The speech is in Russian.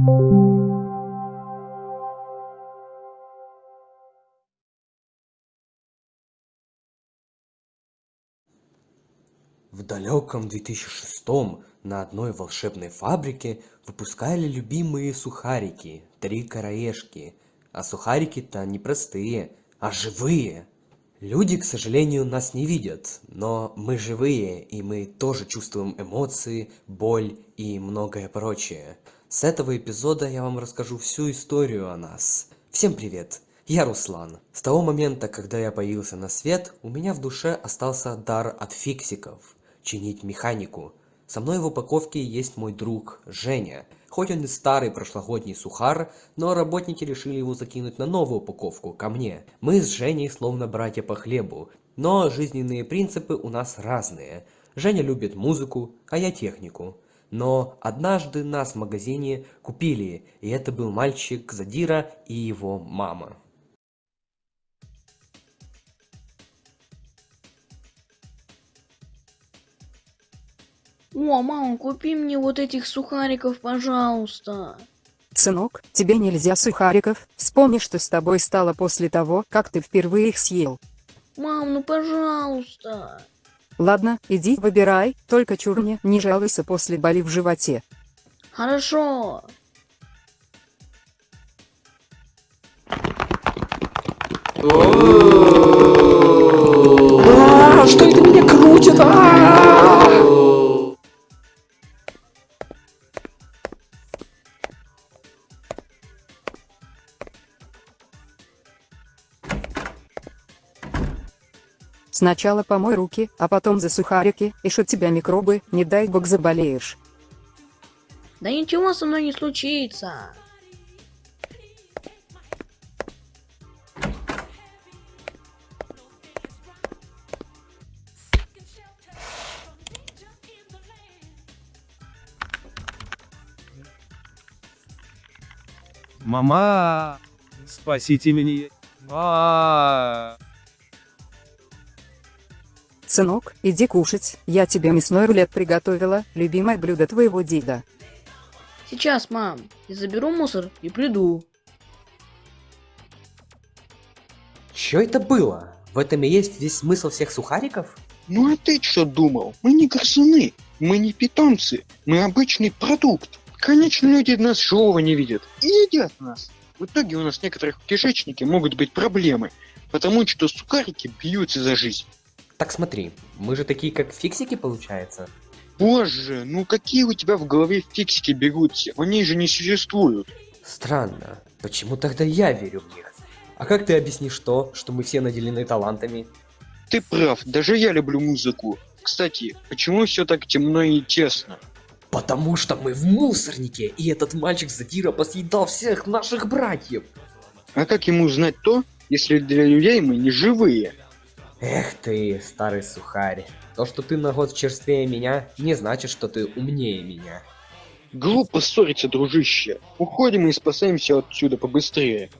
В далеком 2006 на одной волшебной фабрике выпускали любимые сухарики, три короежки. А сухарики-то не простые, а живые. Люди, к сожалению, нас не видят, но мы живые, и мы тоже чувствуем эмоции, боль и многое прочее. С этого эпизода я вам расскажу всю историю о нас. Всем привет! Я Руслан. С того момента, когда я появился на свет, у меня в душе остался дар от фиксиков – чинить механику. Со мной в упаковке есть мой друг Женя. Хоть он и старый прошлогодний сухар, но работники решили его закинуть на новую упаковку, ко мне. Мы с Женей словно братья по хлебу, но жизненные принципы у нас разные. Женя любит музыку, а я технику. Но однажды нас в магазине купили, и это был мальчик Задира и его мама. О, мама, купи мне вот этих сухариков, пожалуйста. Сынок, тебе нельзя сухариков, вспомни, что с тобой стало после того, как ты впервые их съел. Мам, ну пожалуйста. Ладно, иди выбирай, только чур мне не жалуйся после боли в животе. Хорошо. А, Сначала помой руки, а потом за сухарики, и от тебя микробы, не дай бог заболеешь. Да ничего со мной не случится. Мама, спасите меня. А, Сынок, иди кушать, я тебе мясной рулет приготовила, любимое блюдо твоего деда. Сейчас, мам, я заберу мусор и приду. Что это было? В этом и есть весь смысл всех сухариков? Ну а ты что думал? Мы не грызуны, мы не питомцы, мы обычный продукт. Конечно, люди нас живого не видят и едят нас. В итоге у нас в некоторых кишечнике могут быть проблемы, потому что сухарики бьются за жизнь. Так смотри, мы же такие как фиксики получается. Боже, ну какие у тебя в голове фиксики бегутся? Они же не существуют. Странно, почему тогда я верю в них? А как ты объяснишь то, что мы все наделены талантами? Ты прав, даже я люблю музыку. Кстати, почему все так темно и тесно? Потому что мы в мусорнике, и этот мальчик Задира посъедал всех наших братьев. А как ему узнать то, если для людей мы не живые? Эх ты, старый сухарь. То, что ты на год черствее меня, не значит, что ты умнее меня. Глупо ссориться, дружище. Уходим и спасаемся отсюда побыстрее.